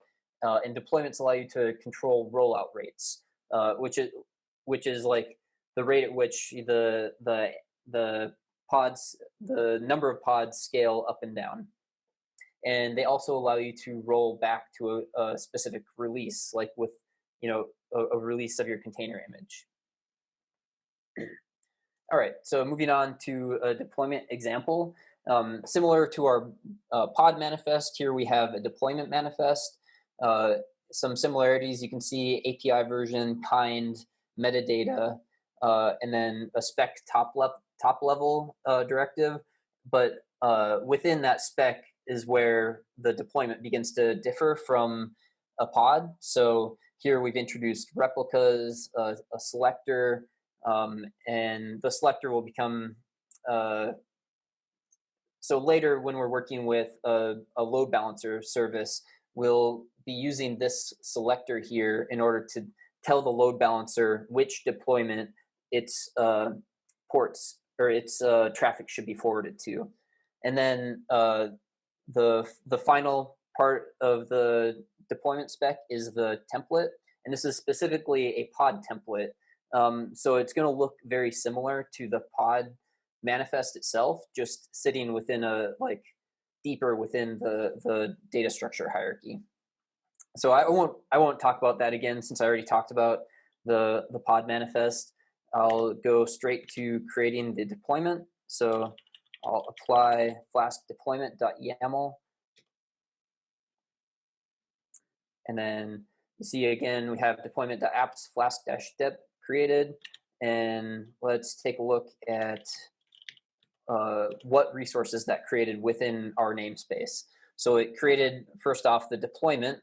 Uh, and deployments allow you to control rollout rates uh, which is which is like the rate at which the the the pods the number of pods scale up and down and they also allow you to roll back to a, a specific release like with you know a, a, release of your container image all right so moving on to a deployment example um, similar to our uh, pod manifest here we have a deployment manifest uh, some similarities. You can see API version, kind, metadata, uh, and then a spec top, le top level uh, directive. But uh, within that spec is where the deployment begins to differ from a pod. So here we've introduced replicas, a selector, um, and the selector will become uh, so later when we're working with a, a load balancer service, we'll be using this selector here in order to tell the load balancer which deployment its uh, ports or its uh, traffic should be forwarded to. And then uh, the, the final part of the deployment spec is the template. And this is specifically a pod template. Um, so it's going to look very similar to the pod manifest itself, just sitting within a like deeper within the, the data structure hierarchy. So I won't I won't talk about that again since I already talked about the the pod manifest. I'll go straight to creating the deployment. So I'll apply flask deployment.yaml. And then you see again, we have deployment.apps flask-dep created. And let's take a look at uh, what resources that created within our namespace. So it created, first off, the deployment,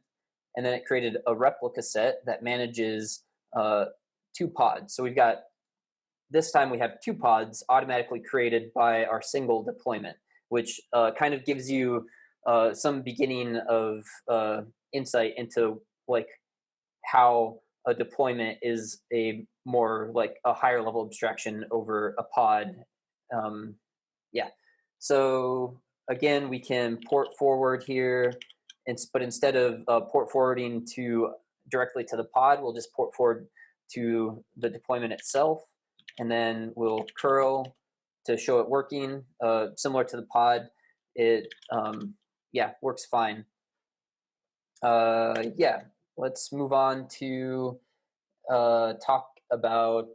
and then it created a replica set that manages uh, two pods. So we've got, this time we have two pods automatically created by our single deployment, which uh, kind of gives you uh, some beginning of uh, insight into like how a deployment is a more like a higher level abstraction over a pod. Um, yeah. So again, we can port forward here, and, but instead of uh, port forwarding to directly to the pod, we'll just port forward to the deployment itself, and then we'll curl to show it working. Uh, similar to the pod, it um, yeah works fine. Uh, yeah, let's move on to uh, talk about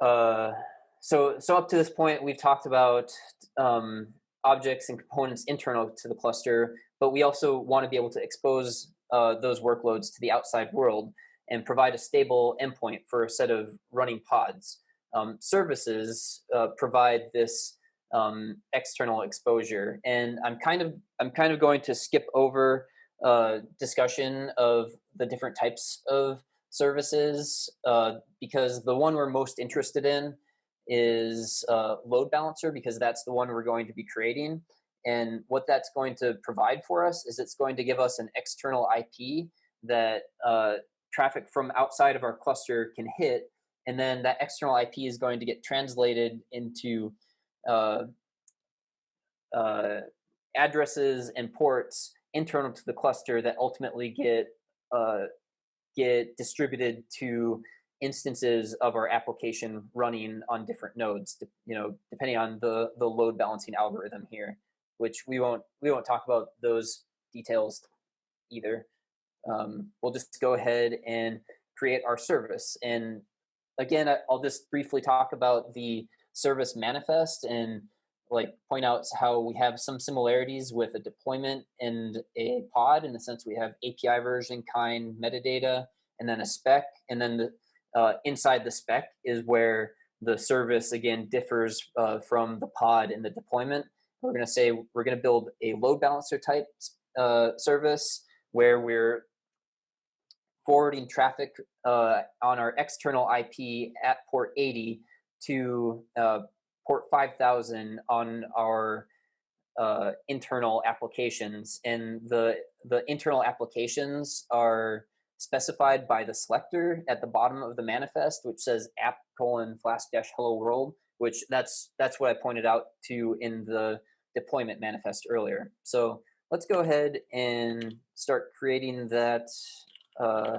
uh, so so up to this point we've talked about um, objects and components internal to the cluster but we also want to be able to expose uh, those workloads to the outside world and provide a stable endpoint for a set of running pods um, services uh, provide this um, external exposure and i'm kind of i'm kind of going to skip over uh, discussion of the different types of services uh, because the one we're most interested in is uh, load balancer because that's the one we're going to be creating. And what that's going to provide for us is it's going to give us an external IP that uh, traffic from outside of our cluster can hit. And then that external IP is going to get translated into addresses and ports internal to the cluster that ultimately get uh, get distributed to instances of our application running on different nodes, you know, depending on the the load balancing algorithm here, which we won't we won't talk about those details either. Um, we'll just go ahead and create our service. And again, I'll just briefly talk about the service manifest and like point out how we have some similarities with a deployment and a pod in the sense we have API version, kind, metadata, and then a spec. And then the, uh, inside the spec is where the service again differs uh, from the pod in the deployment. We're going to say we're going to build a load balancer type uh, service where we're forwarding traffic uh, on our external IP at port 80 to uh, port 5000 on our uh, internal applications. And the, the internal applications are specified by the selector at the bottom of the manifest, which says app colon flask dash hello world, which that's, that's what I pointed out to in the deployment manifest earlier. So let's go ahead and start creating that uh,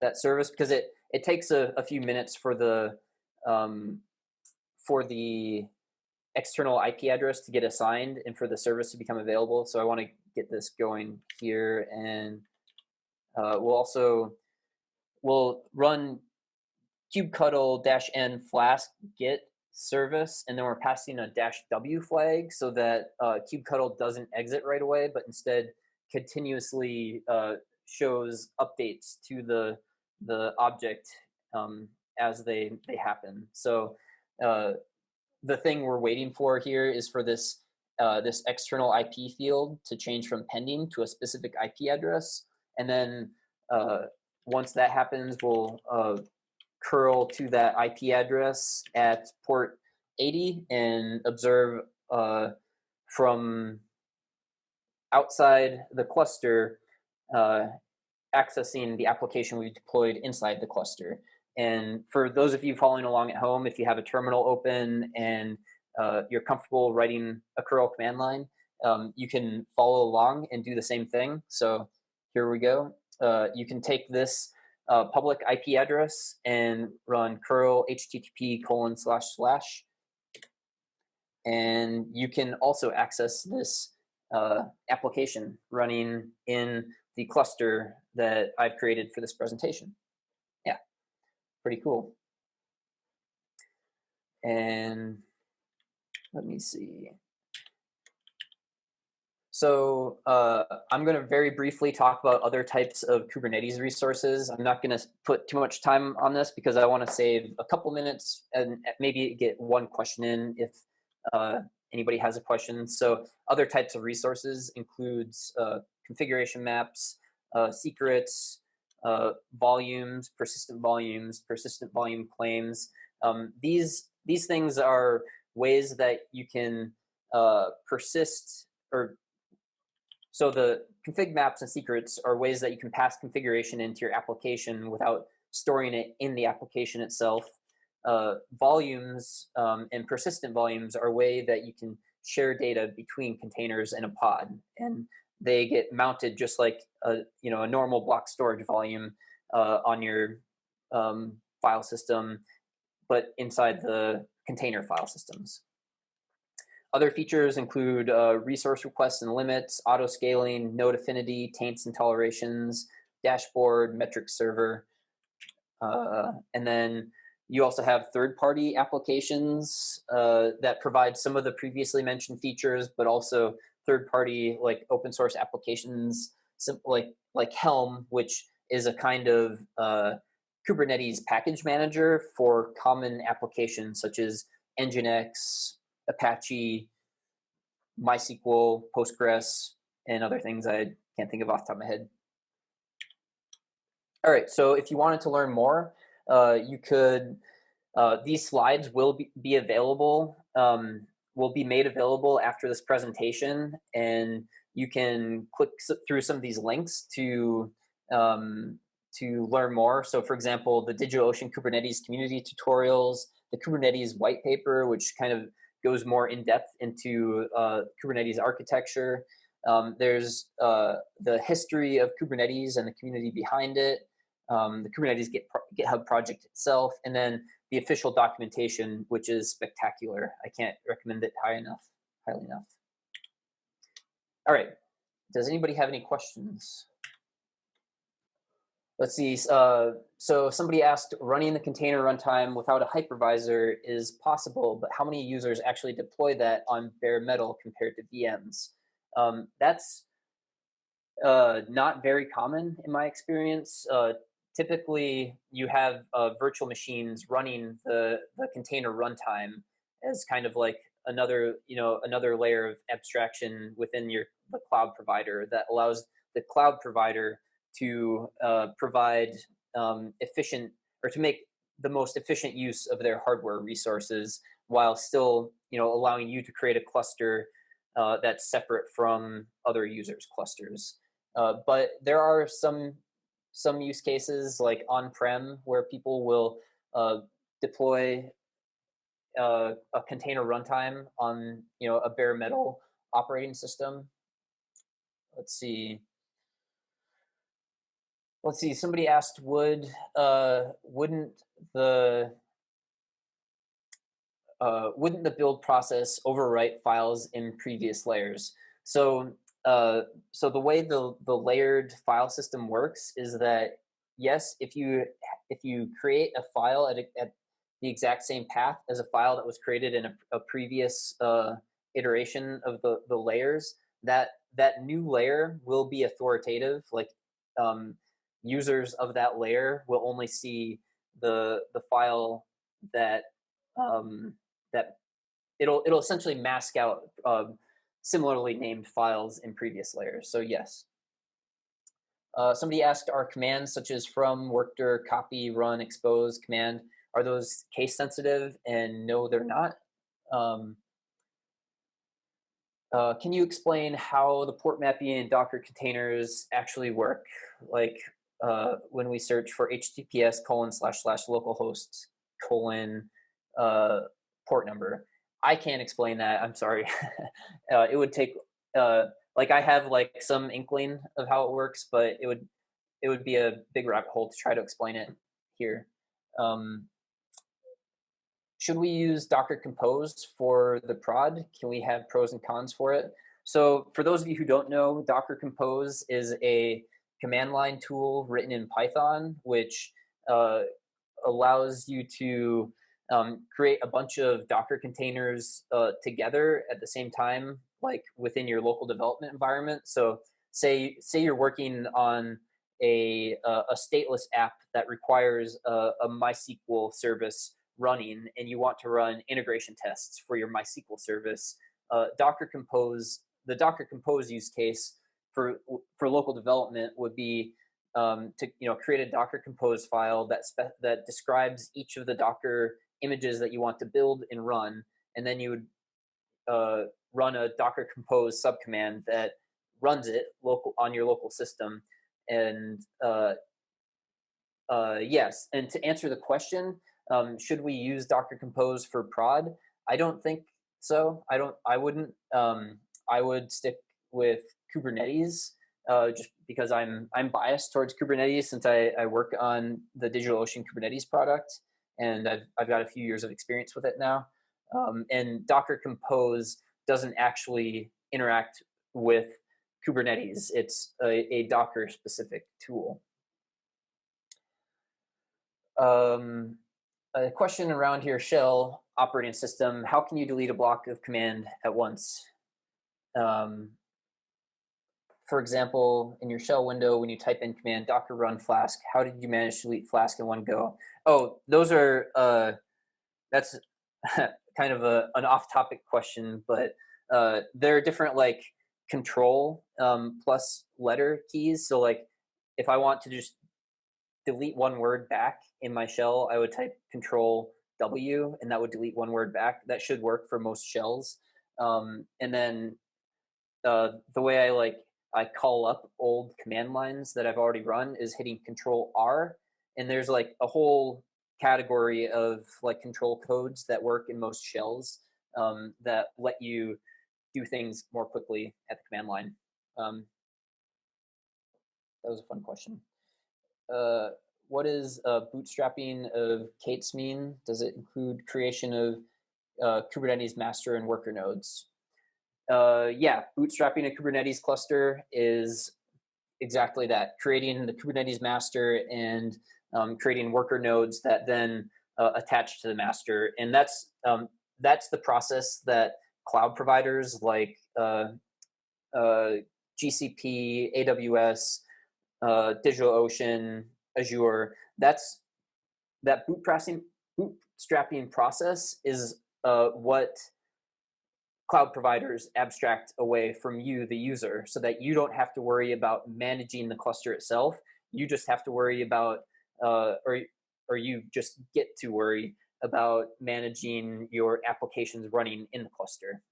that service because it it takes a, a few minutes for the um, for the external IP address to get assigned and for the service to become available. So I want to get this going here and uh, we'll also, we'll run kubectl dash n flask get service and then we're passing a dash w flag so that uh, kubectl doesn't exit right away but instead continuously uh, shows updates to the the object um, as they they happen. So uh, the thing we're waiting for here is for this uh, this external IP field to change from pending to a specific IP address. And then uh, once that happens, we'll uh, curl to that IP address at port 80 and observe uh, from outside the cluster uh, accessing the application we've deployed inside the cluster. And for those of you following along at home, if you have a terminal open and uh, you're comfortable writing a curl command line, um, you can follow along and do the same thing. So here we go. Uh, you can take this uh, public IP address and run curl http colon slash slash. And you can also access this uh, application running in the cluster that I've created for this presentation. Yeah, pretty cool. And let me see. So uh, I'm going to very briefly talk about other types of Kubernetes resources. I'm not going to put too much time on this because I want to save a couple minutes and maybe get one question in if uh, anybody has a question. So other types of resources includes uh, configuration maps, uh, secrets, uh, volumes, persistent volumes, persistent volume claims. Um, these, these things are ways that you can uh, persist or so the config maps and secrets are ways that you can pass configuration into your application without storing it in the application itself. Uh, volumes um, and persistent volumes are a way that you can share data between containers in a pod. And they get mounted just like a, you know, a normal block storage volume uh, on your um, file system, but inside the container file systems. Other features include uh, resource requests and limits, auto scaling, node affinity, taints and tolerations, dashboard, metric server. Uh, and then you also have third-party applications uh, that provide some of the previously mentioned features, but also third-party like open source applications, like like Helm, which is a kind of uh, Kubernetes package manager for common applications such as Nginx, Apache, MySQL, Postgres, and other things I can't think of off the top of my head. All right, so if you wanted to learn more, uh, you could, uh, these slides will be, be available, um, will be made available after this presentation, and you can click through some of these links to um, to learn more. So for example, the DigitalOcean Kubernetes community tutorials, the Kubernetes white paper, which kind of goes more in depth into uh, Kubernetes architecture. Um, there's uh, the history of Kubernetes and the community behind it, um, the Kubernetes Git GitHub project itself, and then the official documentation, which is spectacular. I can't recommend it high enough, highly enough. All right, does anybody have any questions? Let's see, uh, so somebody asked, running the container runtime without a hypervisor is possible, but how many users actually deploy that on bare metal compared to VMs? Um, that's uh, not very common in my experience. Uh, typically, you have uh, virtual machines running the, the container runtime as kind of like another, you know, another layer of abstraction within your the cloud provider that allows the cloud provider to uh, provide um, efficient or to make the most efficient use of their hardware resources while still you know allowing you to create a cluster uh, that's separate from other users clusters. Uh, but there are some some use cases like on-prem where people will uh, deploy uh, a container runtime on you know a bare metal operating system let's see let's see, somebody asked, would, uh, wouldn't the, uh, wouldn't the build process overwrite files in previous layers? So, uh, so the way the, the layered file system works is that, yes, if you, if you create a file at, a, at the exact same path as a file that was created in a, a previous uh, iteration of the, the layers, that, that new layer will be authoritative. Like um, users of that layer will only see the the file that um, that it'll it'll essentially mask out um, similarly named files in previous layers. So yes. Uh, somebody asked, are commands such as from, workdir, copy, run, expose, command, are those case sensitive? And no, they're not. Um, Uh, can you explain how the port mapping and Docker containers actually work? Like uh, when we search for HTTPS colon slash slash localhost colon uh, port number. I can't explain that. I'm sorry. uh, it would take uh, like I have like some inkling of how it works, but it would it would be a big rabbit hole to try to explain it here. Um, should we use Docker Compose for the prod? Can we have pros and cons for it? So for those of you who don't know, Docker Compose is a command line tool written in Python, which uh, allows you to um, create a bunch of Docker containers uh, together at the same time, like within your local development environment. So say, say you're working on a, a, a stateless app that requires a, a MySQL service running and you want to run integration tests for your MySQL service, uh, Docker Compose, the Docker Compose use case for, for local development would be um, to you know create a Docker Compose file that that describes each of the Docker images that you want to build and run, and then you would uh, run a Docker Compose subcommand that runs it local on your local system. And uh, uh, yes, and to answer the question, um, should we use Docker Compose for prod? I don't think so. I don't. I wouldn't. Um, I would stick with Kubernetes uh, just because I'm I'm biased towards Kubernetes since I, I work on the DigitalOcean Kubernetes product and I've I've got a few years of experience with it now. Um, and Docker Compose doesn't actually interact with Kubernetes. It's a, a Docker specific tool. Um, a question around here, shell operating system, how can you delete a block of command at once? Um, for example, in your shell window, when you type in command docker run flask, how did you manage to delete flask in one go? Oh, those are, uh, that's kind of a, an off-topic question, but uh, there are different like control um, plus letter keys. So like if I want to just delete one word back in my shell, I would type control W and that would delete one word back. That should work for most shells. Um, and then uh, the way I like I call up old command lines that I've already run is hitting control R. And there's like a whole category of like control codes that work in most shells um, that let you do things more quickly at the command line. Um, that was a fun question. Uh, what is uh, bootstrapping of K8s mean? Does it include creation of uh, Kubernetes master and worker nodes? Uh, yeah, bootstrapping a Kubernetes cluster is exactly that, creating the Kubernetes master and um, creating worker nodes that then uh, attach to the master. And that's, um, that's the process that cloud providers like uh, uh GCP, AWS, uh, DigitalOcean, Azure, that's that bootstrapping, bootstrapping process is uh, what cloud providers abstract away from you, the user, so that you don't have to worry about managing the cluster itself. You just have to worry about, uh, or, or you just get to worry about managing your applications running in the cluster.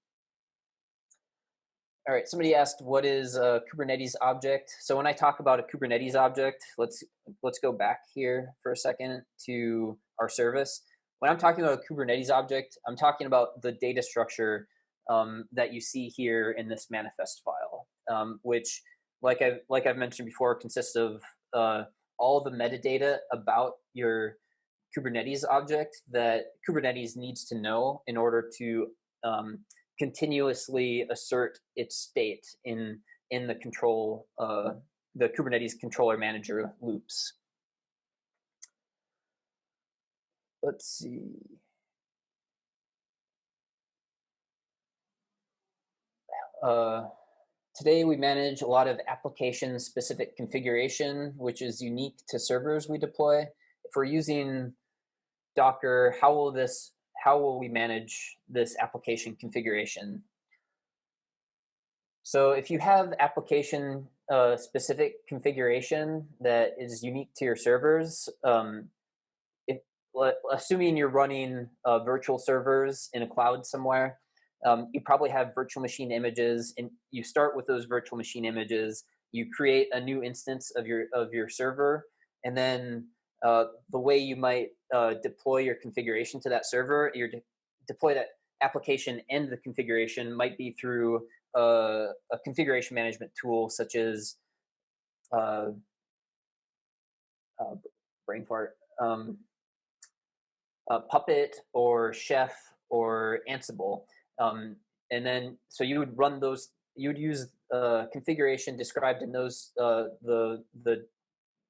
All right, somebody asked, what is a Kubernetes object? So when I talk about a Kubernetes object, let's, let's go back here for a second to our service. When I'm talking about a Kubernetes object, I'm talking about the data structure um, that you see here in this manifest file, um, which, like I've, like I've mentioned before, consists of uh, all the metadata about your Kubernetes object that Kubernetes needs to know in order to um, continuously assert its state in in the control uh, the Kubernetes controller manager loops. Let's see. Uh, today we manage a lot of application specific configuration, which is unique to servers we deploy. If we're using Docker, how will this, how will we manage this application configuration? So if you have application uh, specific configuration that is unique to your servers, um, if, assuming you're running uh, virtual servers in a cloud somewhere, um, you probably have virtual machine images, and you start with those virtual machine images. You create a new instance of your of your server, and then uh, the way you might uh, deploy your configuration to that server, your de deploy that application and the configuration might be through a, a configuration management tool such as uh, uh, brain fart, um, uh, Puppet or Chef or Ansible. Um, and then, so you would run those, you would use uh, configuration described in those, uh, the, the,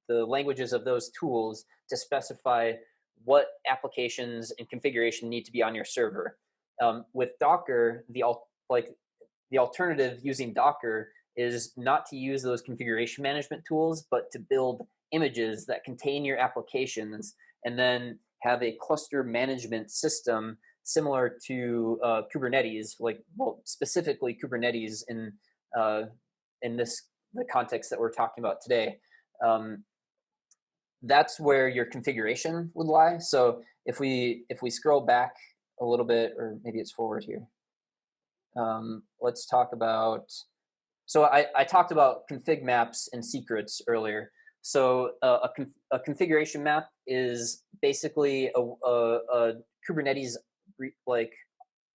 the languages of those tools to specify what applications and configuration need to be on your server. Um, with Docker, the like the alternative using Docker is not to use those configuration management tools, but to build images that contain your applications and then have a cluster management system similar to uh, Kubernetes, like well, specifically Kubernetes in uh, in this the context that we're talking about today. Um, that's where your configuration would lie. So if we if we scroll back a little bit, or maybe it's forward here. Um, let's talk about. So I, I talked about config maps and secrets earlier. So uh, a, conf a configuration map is basically a, a, a Kubernetes re like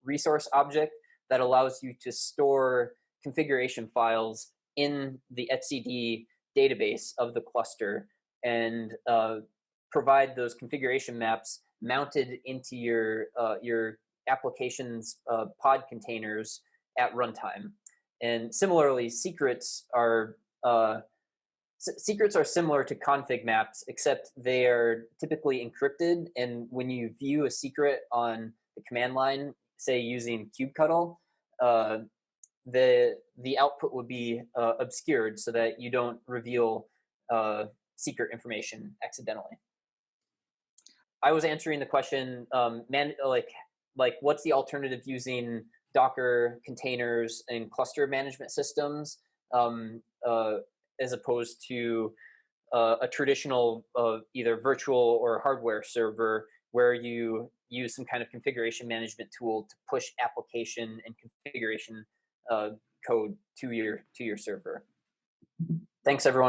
resource object that allows you to store configuration files in the etcd database of the cluster and uh, provide those configuration maps mounted into your uh, your application's uh, pod containers at runtime. And similarly, secrets are uh, secrets are similar to config maps, except they are typically encrypted. And when you view a secret on the command line, say using kubectl, uh, the the output would be uh, obscured so that you don't reveal uh, secret information accidentally. I was answering the question, um, man, like like what's the alternative using Docker containers and cluster management systems um, uh, as opposed to uh, a traditional uh, either virtual or hardware server where you use some kind of configuration management tool to push application and configuration uh, code to your to your server. Thanks everyone.